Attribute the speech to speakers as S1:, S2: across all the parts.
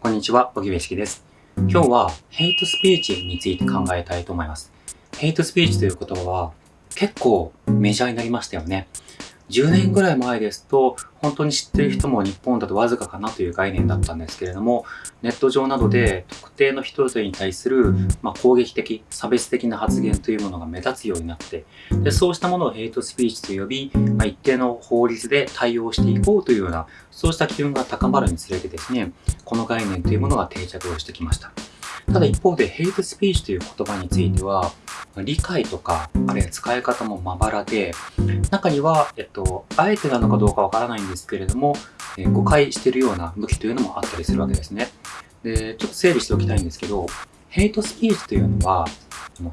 S1: こんにちは、小木部式です。今日はヘイトスピーチについて考えたいと思います。ヘイトスピーチという言葉は結構メジャーになりましたよね。10年ぐらい前ですと、本当に知ってる人も日本だとわずかかなという概念だったんですけれども、ネット上などで特定の人々に対する、まあ、攻撃的、差別的な発言というものが目立つようになって、でそうしたものをヘイトスピーチと呼び、まあ、一定の法律で対応していこうというような、そうした機運が高まるにつれてですね、この概念というものが定着をしてきました。ただ一方でヘイトスピーチという言葉については、理解とか、あるいは使い方もまばらで、中には、えっと、あえてなのかどうかわからないんですけれども、え誤解しているような向きというのもあったりするわけですね。で、ちょっと整理しておきたいんですけど、ヘイトスピーチというのは、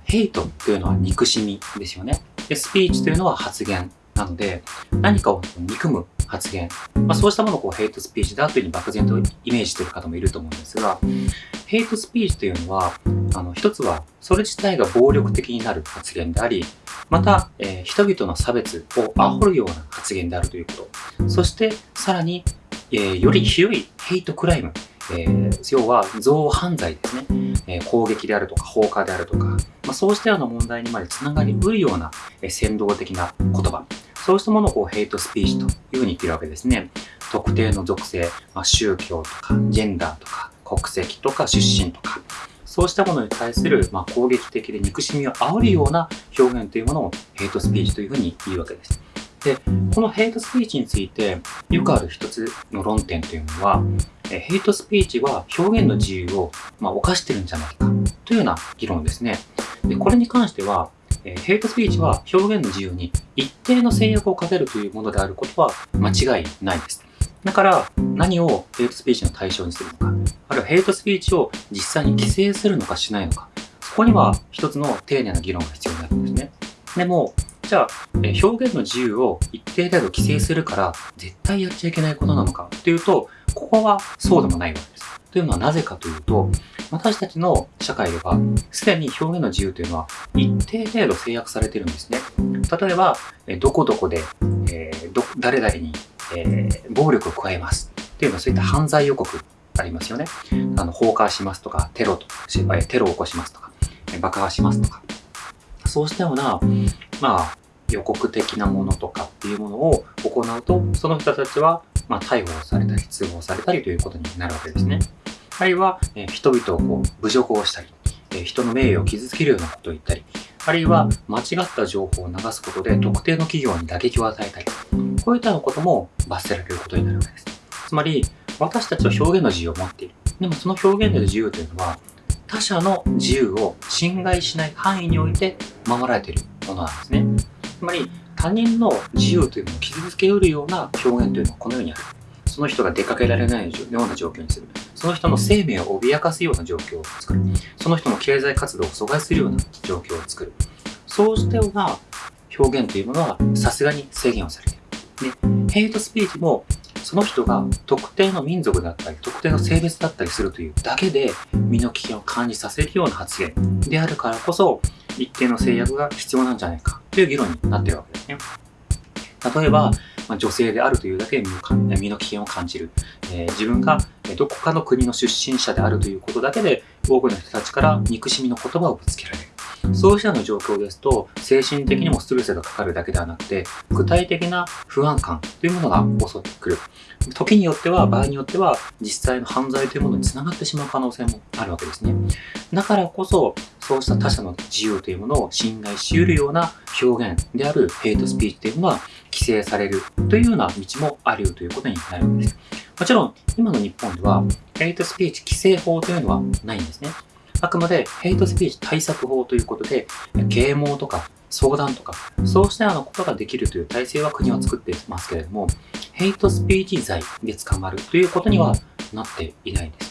S1: ヘイトというのは憎しみですよね。で、スピーチというのは発言なので、何かを憎む発言、まあ、そうしたものをこうヘイトスピーチだというふうに漠然とイメージしている方もいると思うんですが、ヘイトスピーチというのは、あの、一つは、それ自体が暴力的になる発言であり、また、えー、人々の差別を煽るような発言であるということ。そして、さらに、えー、より広いヘイトクライム、えー、要は憎悪犯罪ですね、え攻撃であるとか放火であるとか、まあ、そうしたような問題にまでつながりうるような、え先導的な言葉、そうしたものをこうヘイトスピーチというふうに言ってるわけですね。特定の属性、まあ、宗教とか、ジェンダーとか、国籍とか出身とか、そうしたものに対する、まあ、攻撃的で憎しみを煽るような表現というものをヘイトスピーチというふうに言うわけです。で、このヘイトスピーチについてよくある一つの論点というのは、ヘイトスピーチは表現の自由を、まあ、犯してるんじゃないかというような議論ですね。でこれに関しては、えヘイトスピーチは表現の自由に一定の制約をかけるというものであることは間違いないです。だから何をヘイトスピーチの対象にするのか、あるいはヘイトスピーチを実際に規制するのかしないのか、そこには一つの丁寧な議論が必要になるんですね。でも、じゃあ、表現の自由を一定程度規制するから絶対やっちゃいけないことなのかっていうと、ここはそうでもないわけです。というのはなぜかというと、私たちの社会では、すでに表現の自由というのは一定程度制約されてるんですね。例えば、どこどこで、えー、ど誰々に、えー、暴力を加えますっていうのはそういった犯罪予告ありますよね。あの放火しますとか、テロとテロを起こしますとか、爆破しますとか。そうしたような、まあ、予告的なものとかっていうものを行うと、その人たちは、まあ、逮捕されたり、通報されたりということになるわけですね。あるいは、え人々をこう侮辱をしたり、え人の名誉を傷つけるようなことを言ったり、あるいは間違った情報を流すことで特定の企業に打撃を与えたり、こういったことも罰せられることになるわけです。つまり、私たちは表現の自由を持っている。でもその表現の自由というのは、他者の自由を侵害しない範囲において守られているものなんですね。つまり、他人の自由というのを傷つけうるような表現というのはこのようにある。その人が出かけられないような状況にする。その人の生命を脅かすような状況を作る。その人の経済活動を阻害するような状況を作る。そうしたような表現というものはさすがに制限をされている。で、ヘイトスピーチもその人が特定の民族だったり、特定の性別だったりするというだけで身の危険を感じさせるような発言であるからこそ、一定の制約が必要なんじゃないかという議論になっているわけですね。例えば、まあ、女性であるというだけで身の危険を感じる、えー、自分がどこかの国の出身者であるということだけで多くの人たちから憎しみの言葉をぶつけられる。そうしたの状況ですと、精神的にもストレスがかかるだけではなくて、具体的な不安感というものが襲ってくる。時によっては、場合によっては、実際の犯罪というものにつながってしまう可能性もあるわけですね。だからこそ、そうした他者の自由というものを侵害し得るような表現であるヘイトスピーチというものは規制されるというような道もあるよということになるわけです。もちろん、今の日本では、ヘイトスピーチ規制法というのはないんですね。あくまでヘイトスピーチ対策法ということで、啓蒙とか相談とか、そうしたようなことができるという体制は国は作っていますけれども、ヘイトスピーチ罪で捕まるということにはなっていないんで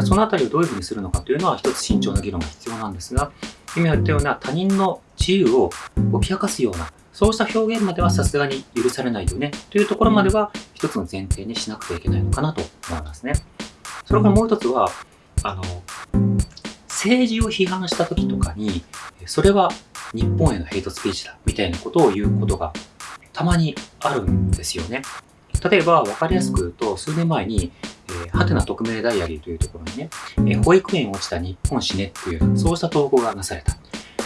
S1: す。そのあたりをどういうふうにするのかというのは一つ慎重な議論が必要なんですが、今言ったような他人の自由を脅かすような、そうした表現まではさすがに許されないよねというところまでは一つの前提にしなくてはいけないのかなと思いますね。それからもう一つは、あの、政治を批判した時とかに、それは日本へのヘイトスピーチだみたいなことを言うことがたまにあるんですよね。例えば分かりやすく言うと数年前に、ー、はてな匿名ダイアリーというところにね、えー、保育園落ちた日本死ねっていう、そうした投稿がなされた。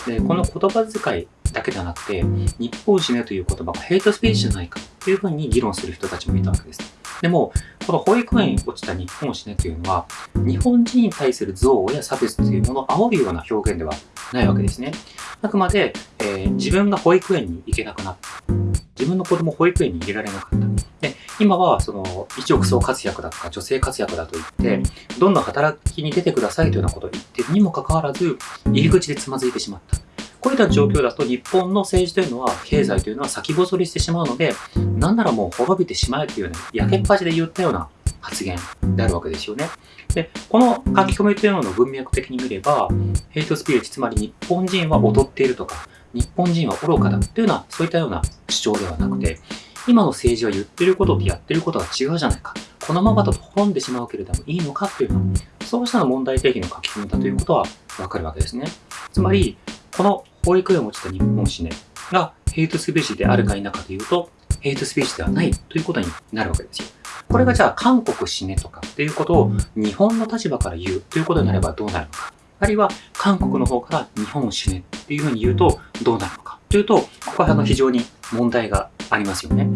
S1: で、この言葉遣いだけではなくて、日本死ねという言葉がヘイトスピーチじゃないかというふうに議論する人たちもいたわけです。でも、この保育園に落ちた日本死ねというのは、日本人に対する憎悪や差別というものを煽るような表現ではないわけですね。あくまで、えー、自分が保育園に行けなくなった。自分の子供保育園に入れられなかった。で、今は、その、一億総活躍だとか、女性活躍だと言って、どんどん働きに出てくださいというようなことを言ってるにもかかわらず、入り口でつまずいてしまった。こういった状況だと日本の政治というのは、経済というのは先細りしてしまうので、なんならもう滅びてしまえというね、焼けっ端で言ったような発言であるわけですよね。で、この書き込みというのの文脈的に見れば、ヘイトスピリッツ、つまり日本人は劣っているとか、日本人は愚かだというような、そういったような主張ではなくて、今の政治は言ってることとやってることが違うじゃないか。このままだと滅んでしまうけれどもいいのかっていうのは、そうした問題提起の書き込みだということはわかるわけですね。つまり、この保育園を持ちた日本史ねがヘイトスピーチであるか否かというと、ヘイトスピーチではないということになるわけですよ。これがじゃあ韓国死ねとかっていうことを日本の立場から言うということになればどうなるのか。あるいは韓国の方から日本を死ねっていうふうに言うとどうなるのか。というと、ここはあの非常に問題がありますよね。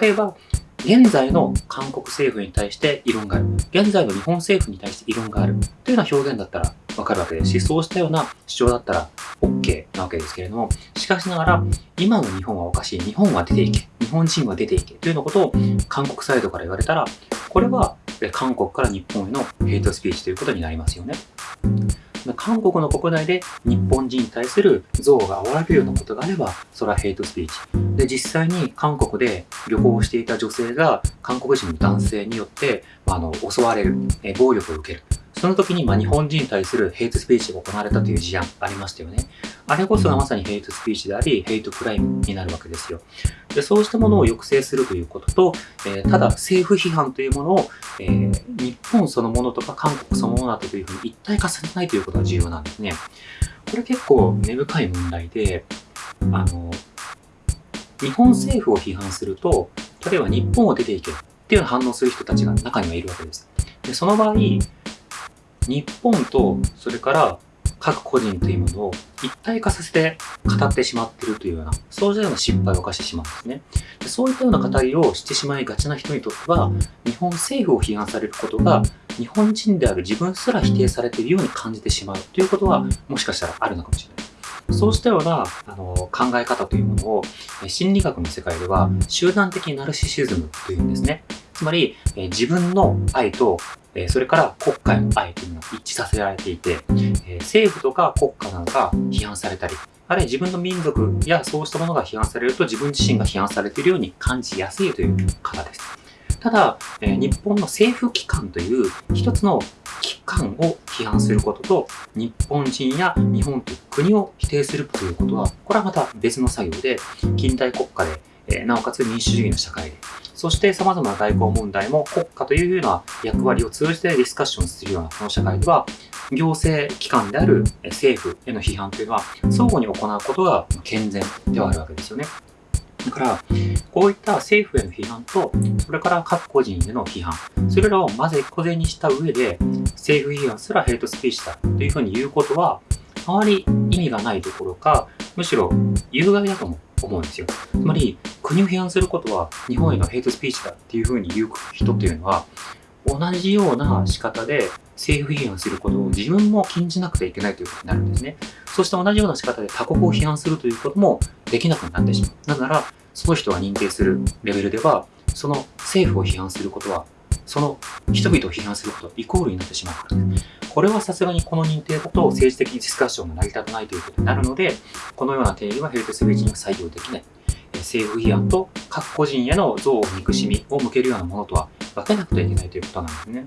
S1: 例えば、現在の韓国政府に対して異論がある。現在の日本政府に対して異論がある。というような表現だったらわかるわけですし、そうしたような主張だったら OK なわけですけれども、しかしながら、今の日本はおかしい。日本は出ていけ。日本人は出ていけ。というようなことを韓国サイドから言われたら、これは韓国から日本へのヘイトスピーチということになりますよね。韓国の国内で日本人に対する憎悪が煽られるようなことがあれば、それはヘイトスピーチ。で、実際に韓国で旅行していた女性が韓国人の男性によって、あの、襲われる、え暴力を受ける。その時に、まあ、日本人に対するヘイトスピーチが行われたという事案ありましたよね。あれこそがまさにヘイトスピーチであり、ヘイトクライムになるわけですよ。でそうしたものを抑制するということと、えー、ただ政府批判というものを、えー、日本そのものとか韓国そのものだというふうに一体化させないということが重要なんですね。これ結構根深い問題で、あの、日本政府を批判すると、例えば日本を出ていけっていう反応する人たちが中にはいるわけです。でその場合、日本とそれから各個人というものを一体化させて語ってしまっているというような、そうしたような失敗を犯してしまうんですね。でそういったような語りをしてしまいがちな人にとっては、日本政府を批判されることが、日本人である自分すら否定されているように感じてしまうということは、もしかしたらあるのかもしれない。そうしたようなあの考え方というものを心理学の世界では集団的ナルシシズムというんですね。つまり自分の愛とえそれから国家への愛というのが一致させられていて、え政府とか国家などが批判されたり、あるいは自分の民族やそうしたものが批判されると自分自身が批判されているように感じやすいという方です。ただ、え日本の政府機関という一つの機関を批判することと、日本人や日本という国を否定するということは、これはまた別の作業で、近代国家で、えなおかつ民主主義の社会で、そして様々な外交問題も国家というような役割を通じてディスカッションするようなこの社会では、行政機関である政府への批判というのは相互に行うことが健全ではあるわけですよね。だから、こういった政府への批判と、それから各個人への批判、それらをまず小銭にした上で、政府批判すらヘイトスピーチだというふうに言うことは、あまり意味がないどころか、むしろ有害だと思思うんですよ。つまり、国を批判することは日本へのヘイトスピーチだっていうふうに言う人っていうのは、同じような仕方で政府批判することを自分も禁じなくてはいけないということになるんですね。そして同じような仕方で他国を批判するということもできなくなってしまう。なぜなら、その人が認定するレベルでは、その政府を批判することは、その人々を批判することイコールになってしまうからです。これはさすがにこの認定だと政治的ディスカッションが成り立たないということになるので、このような定義はヘイトスピーチには採用できない。政府批判と各個人への憎悪、憎しみを向けるようなものとは分けなくてはいけないということなんですね。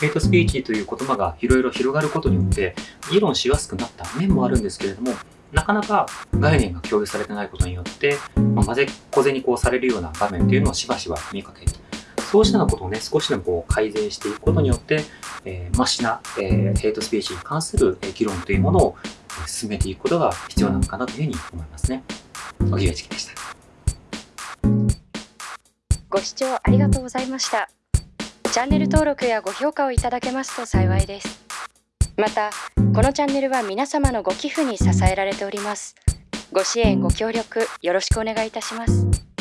S1: ヘイトスピーチという言葉がいろいろ広がることによって議論しやすくなった面もあるんですけれども、なかなか概念が共有されてないことによって、まあ、混ぜ小銭こうされるような場面というのをしばしば見かける。そうしたようなことをね、少しでもこう改善していくことによって、えー、マシな、えー、ヘイトスピーチに関する議論というものを進めていくことが必要なのかなというふうに思いますね。小木部チキでした。
S2: ご視聴ありがとうございました。チャンネル登録やご評価をいただけますと幸いですまたこのチャンネルは皆様のご寄付に支えられておりますご支援ご協力よろしくお願いいたします